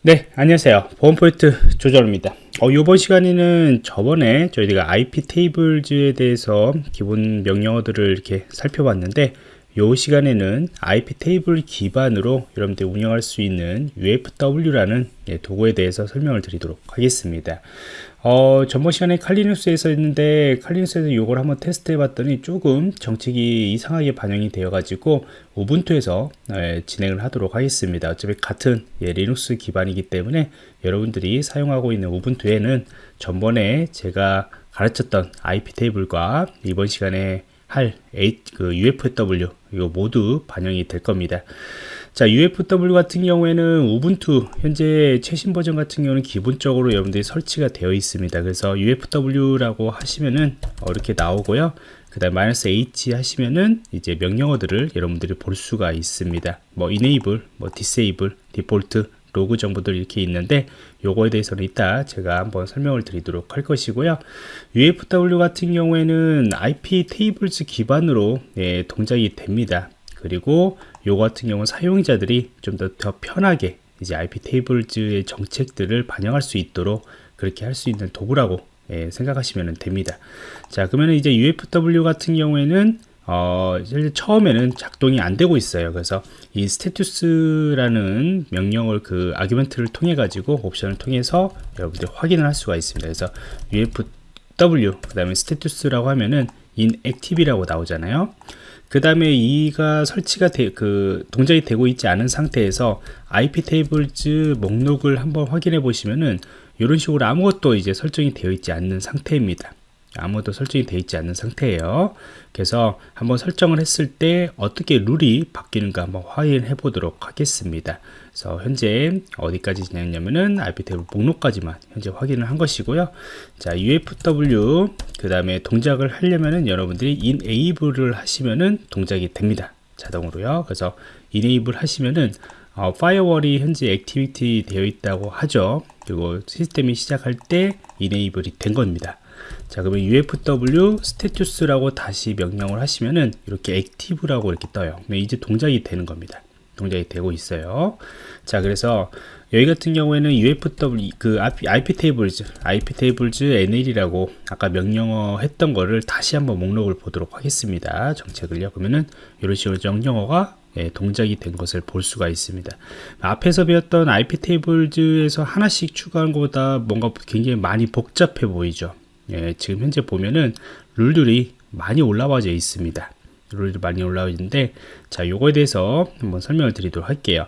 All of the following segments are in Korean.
네 안녕하세요. 보안포인트 조절입니다. 어, 이번 시간에는 저번에 저희가 IP 테이블즈에 대해서 기본 명령어들을 이렇게 살펴봤는데 이 시간에는 IP 테이블 기반으로 여러분들 운영할 수 있는 UFW라는 예, 도구에 대해서 설명을 드리도록 하겠습니다. 어, 전번 시간에 칼리눅스에서 했는데 칼리눅스에서 이걸 한번 테스트 해봤더니 조금 정책이 이상하게 반영이 되어 가지고 우분투에서 예, 진행을 하도록 하겠습니다. 어차피 같은 예, 리눅스 기반이기 때문에 여러분들이 사용하고 있는 우분투에는 전번에 제가 가르쳤던 IP 테이블과 이번 시간에 할 그 UFW 이거 모두 반영이 될 겁니다. 자 UFW 같은 경우에는 우분투 현재 최신 버전 같은 경우는 기본적으로 여러분들이 설치가 되어 있습니다. 그래서 UFW라고 하시면은 이렇게 나오고요. 그 다음 마이너스 H 하시면은 이제 명령어들을 여러분들이 볼 수가 있습니다. 뭐 enable, 뭐 disable, default 로그 정보들 이렇게 있는데 요거에 대해서는 이따 제가 한번 설명을 드리도록 할 것이고요. UFW 같은 경우에는 IP 테이블즈 기반으로 예, 동작이 됩니다. 그리고 요거 같은 경우는 사용자들이 좀더더 편하게 이제 IP 테이블즈의 정책들을 반영할 수 있도록 그렇게 할 수 있는 도구라고 예, 생각하시면 됩니다. 자 그러면 이제 UFW 같은 경우에는 어, 처음에는 작동이 안 되고 있어요. 그래서 이 스테투스라는 명령을 그 아규멘트를 통해 가지고 옵션을 통해서 여러분들이 확인을 할 수가 있습니다. 그래서 ufw 그 다음에 스테투스라고 하면은 inactive이라고 나오잖아요. 그 다음에 이가 설치가 되, 그 동작이 되고 있지 않은 상태에서 IP 테이블즈 목록을 한번 확인해 보시면은 이런 식으로 아무것도 이제 설정이 되어 있지 않는 상태입니다. 아무것도 설정이 되어 있지 않는 상태예요. 그래서 한번 설정을 했을 때 어떻게 룰이 바뀌는가 한번 확인해 보도록 하겠습니다. 그래서 현재 어디까지 지났냐면은 IP 테이블 목록까지만 현재 확인을 한 것이고요. 자 UFW 그 다음에 동작을 하려면은 여러분들이 enable을 하시면은 동작이 됩니다. 자동으로요. 그래서 enable 하시면은 어, firewall이 현재 activate 되어 있다고 하죠. 그리고 시스템이 시작할 때 enable이 된 겁니다 자 그러면 ufw status라고 다시 명령을 하시면은 이렇게 active라고 이렇게 떠요. 이제 동작이 되는 겁니다. 동작이 되고 있어요. 자 그래서 여기 같은 경우에는 ufw 그 iptables iptables nl이라고 아까 명령어 했던 거를 다시 한번 목록을 보도록 하겠습니다. 정책을요. 그러면은 이런 식으로 명령어가 예, 동작이 된 것을 볼 수가 있습니다. 앞에서 배웠던 ip 테이블즈에서 하나씩 추가한 것보다 뭔가 굉장히 많이 복잡해 보이죠 예, 지금 현재 보면은 룰들이 많이 올라와져 있습니다. 룰들이 많이 올라와 있는데 자 요거에 대해서 한번 설명을 드리도록 할게요.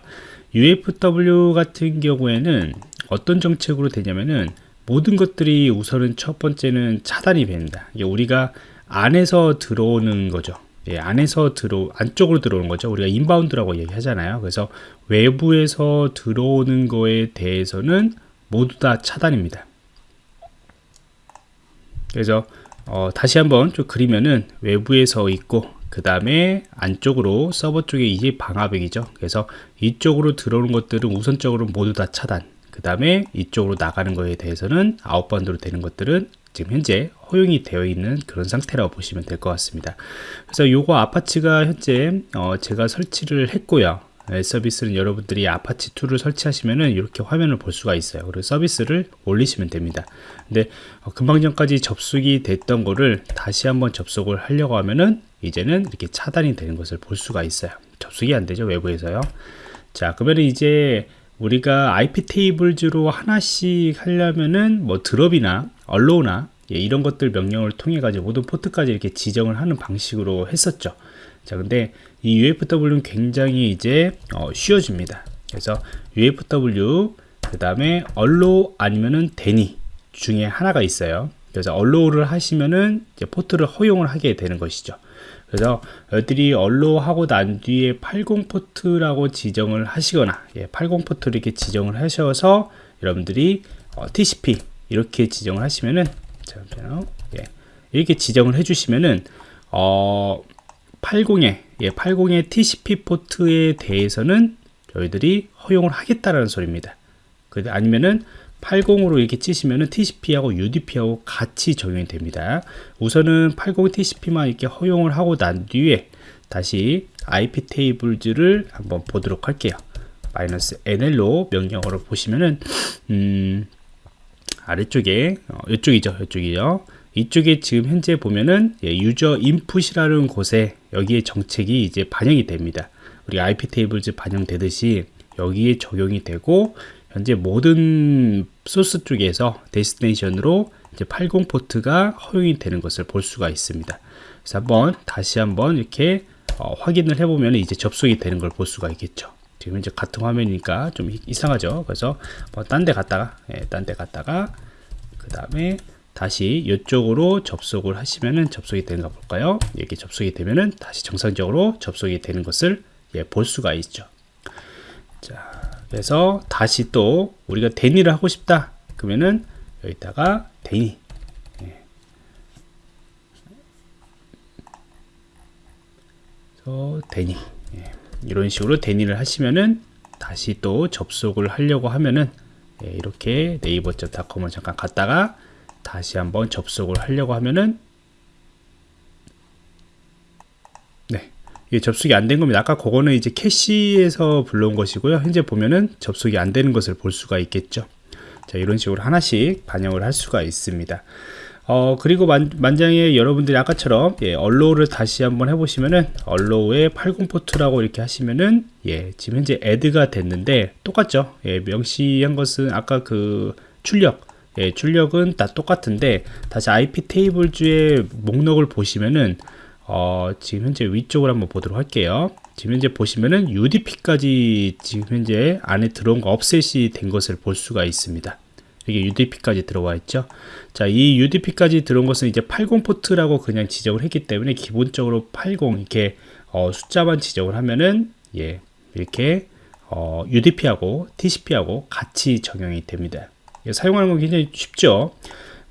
UFW 같은 경우에는 어떤 정책으로 되냐면은 모든 것들이 우선은 첫 번째는 차단이 됩니다. 이게 우리가 안에서 들어오는 거죠. 예, 안에서 들어 안쪽으로 들어오는 거죠. 우리가 inbound라고 얘기하잖아요. 그래서 외부에서 들어오는 거에 대해서는 모두 다 차단입니다. 그래서 어, 다시 한번 좀 그리면은 외부에서 있고 그 다음에 안쪽으로 서버 쪽에 이제 방화벽이죠. 그래서 이쪽으로 들어오는 것들은 우선적으로 모두 다 차단 그 다음에 이쪽으로 나가는 거에 대해서는 outbound로 되는 것들은 지금 현재 허용이 되어 있는 그런 상태라고 보시면 될 것 같습니다. 그래서 요거 Apache가 현재 어, 제가 설치를 했고요. 네, 서비스는 여러분들이 아파치 2를 설치하시면은 이렇게 화면을 볼 수가 있어요. 그리고 서비스를 올리시면 됩니다. 근데 어, 금방 전까지 접속이 됐던 거를 다시 한번 접속을 하려고 하면은 이제는 이렇게 차단이 되는 것을 볼 수가 있어요. 접속이 안 되죠 외부에서요. 자 그러면 이제 우리가 iptables로 하나씩 하려면은 뭐 drop이나 allow나 예, 이런 것들 명령을 통해 가지고 모든 포트까지 이렇게 지정을 하는 방식으로 했었죠 자 근데 이 UFW는 굉장히 이제 어, 쉬워집니다 그래서 UFW 그 다음에 allow 아니면은 deny 중에 하나가 있어요 그래서 allow를 하시면은 이제 포트를 허용을 하게 되는 것이죠 그래서 여러분들이 allow 하고 난 뒤에 80 포트라고 지정을 하시거나 예, 80 포트를 이렇게 지정을 하셔서 여러분들이 어, TCP 이렇게 지정을 하시면은 잠깐만요. 예, 이렇게 지정을 해주시면은 어, 80에 예, 80의 TCP 포트에 대해서는 저희들이 허용을 하겠다라는 소리입니다. 그 아니면은 80으로 이렇게 치시면은 TCP하고 UDP하고 같이 적용이 됩니다. 우선은 80 TCP만 이렇게 허용을 하고 난 뒤에 다시 IP 테이블즈를 한번 보도록 할게요. NL로 명령어를 보시면은 음, 아래쪽에 어, 이쪽이죠 이쪽이요 이쪽에 지금 현재 보면은 예, user input이라는 곳에 여기에 정책이 이제 반영이 됩니다 우리 iptables 반영되듯이 여기에 적용이 되고 현재 모든 소스 쪽에서 destination으로 이제 80 포트가 허용이 되는 것을 볼 수가 있습니다. 그래서 한번 다시 한번 이렇게 어, 확인을 해보면 이제 접속이 되는 걸 볼 수가 있겠죠. 지금 이제 같은 화면이니까 좀 이상하죠. 그래서 뭐 딴 데 갔다가, 예, 딴 데 갔다가 그 다음에 다시 이쪽으로 접속을 하시면은 접속이 되는가 볼까요? 이렇게 접속이 되면은 다시 정상적으로 접속이 되는 것을 예, 볼 수가 있죠. 자, 그래서 다시 또 우리가 대니를 하고 싶다. 그러면은 여기다가 대니. 예. 그래서 대니. 예. 이런 식으로 대니를 하시면은 다시 또 접속을 하려고 하면은 예, 이렇게 네이버.com을 잠깐 갔다가 다시 한번 접속을 하려고 하면은 네 이게 접속이 안 된 겁니다. 아까 그거는 이제 캐시에서 불러온 것이고요. 현재 보면은 접속이 안 되는 것을 볼 수가 있겠죠. 자 이런 식으로 하나씩 반영을 할 수가 있습니다. 어 그리고 만, 만약에 여러분들이 아까처럼 예, allow를 다시 한번 해보시면은 allow의 80 포트라고 이렇게 하시면은 예 지금 현재 add가 됐는데 똑같죠. 예, 명시한 것은 아까 그 출력 예, 출력은 다 똑같은데 다시 iptables의 목록을 보시면은 어, 지금 현재 위쪽으로 한번 보도록 할게요. 지금 현재 보시면은 UDP까지 지금 현재 안에 들어온 거 업셋이 된 것을 볼 수가 있습니다. 이게 UDP까지 들어와 있죠. 자, 이 UDP까지 들어온 것은 이제 80 포트라고 그냥 지정을 했기 때문에 기본적으로 80 이렇게 어, 숫자만 지정을 하면은 예, 이렇게 어, UDP하고 TCP하고 같이 적용이 됩니다. 사용하는 건 굉장히 쉽죠.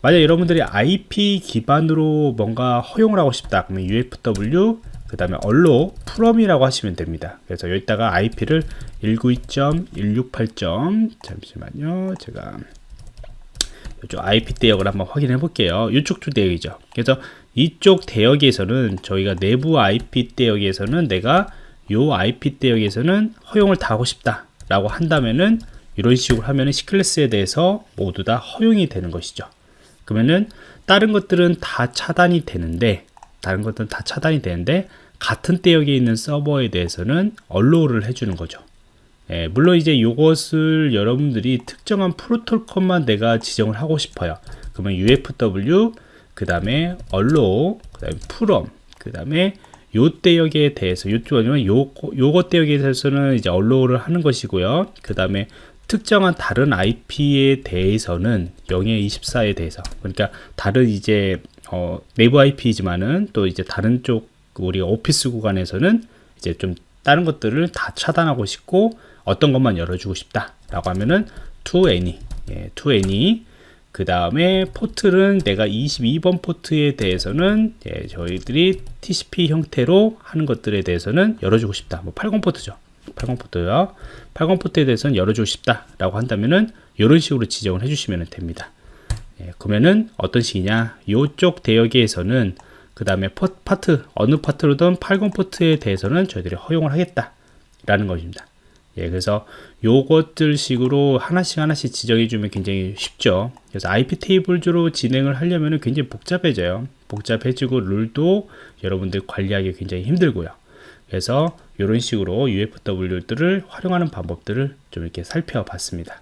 만약 여러분들이 IP 기반으로 뭔가 허용을 하고 싶다 그러면 UFW 그 다음에 얼로 프롬이라고 하시면 됩니다 그래서 여기다가 IP를 192.168. 잠시만요 제가 이쪽 IP 대역을 한번 확인해 볼게요 이쪽 주 대역이죠 그래서 이쪽 대역에서는 저희가 내부 IP 대역에서는 내가 요 IP 대역에서는 허용을 다 하고 싶다 라고 한다면은 이런 식으로 하면은 C클래스에 대해서 모두 다 허용이 되는 것이죠. 그러면은 다른 것들은 다 차단이 되는데 다른 것들은 다 차단이 되는데 같은 대역에 있는 서버에 대해서는 언로우를 해주는 거죠. 예, 물론 이제 이것을 여러분들이 특정한 프로토콜만 내가 지정을 하고 싶어요. 그러면 UFW 그 다음에 allow 그 다음에 from 그 다음에 요 대역에 대해서 요쪽 아니면 요 요것 대역에 대해서는 이제 언로우를 하는 것이고요. 그 다음에 특정한 다른 IP에 대해서는 0에 24에 대해서. 그러니까 다른 이제 어, 내부 IP지만은 또 이제 다른 쪽 우리가 오피스 구간에서는 이제 좀 다른 것들을 다 차단하고 싶고 어떤 것만 열어주고 싶다 라고 하면은 to any 예, to any 그 다음에 포트는 내가 22번 포트에 대해서는 예, 저희들이 TCP 형태로 하는 것들에 대해서는 열어주고 싶다. 뭐 80 포트죠 80 포트요. 80 포트에 대해서는 열어주고 싶다 라고 한다면은 이런 식으로 지정을 해주시면 됩니다. 예, 그러면은 어떤 식이냐? 이쪽 대역에서는 그 다음에 파트 어느 파트로든 80 포트에 대해서는 저희들이 허용을 하겠다 라는 것입니다. 예, 그래서 요것들 식으로 하나씩 하나씩 지정해 주면 굉장히 쉽죠. 그래서 IP 테이블주로 진행을 하려면 굉장히 복잡해져요. 복잡해지고 룰도 여러분들 관리하기 굉장히 힘들고요. 그래서 이런 식으로 UFW들을 활용하는 방법들을 좀 이렇게 살펴봤습니다